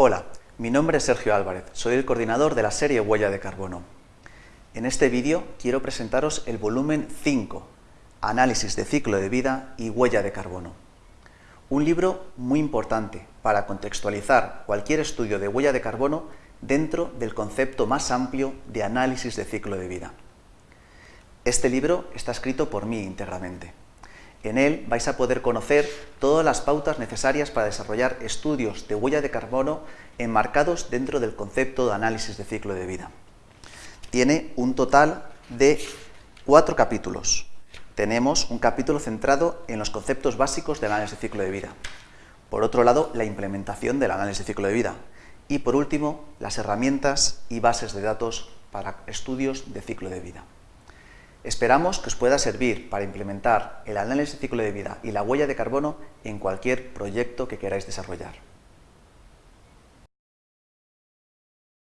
Hola, mi nombre es Sergio Álvarez, soy el coordinador de la serie Huella de Carbono. En este vídeo quiero presentaros el volumen 5, Análisis de ciclo de vida y huella de carbono. Un libro muy importante para contextualizar cualquier estudio de huella de carbono dentro del concepto más amplio de análisis de ciclo de vida. Este libro está escrito por mí íntegramente. En él vais a poder conocer todas las pautas necesarias para desarrollar estudios de huella de carbono enmarcados dentro del concepto de análisis de ciclo de vida. Tiene un total de cuatro capítulos. Tenemos un capítulo centrado en los conceptos básicos del análisis de ciclo de vida. Por otro lado, la implementación del análisis de ciclo de vida. Y por último, las herramientas y bases de datos para estudios de ciclo de vida. Esperamos que os pueda servir para implementar el análisis de ciclo de vida y la huella de carbono en cualquier proyecto que queráis desarrollar.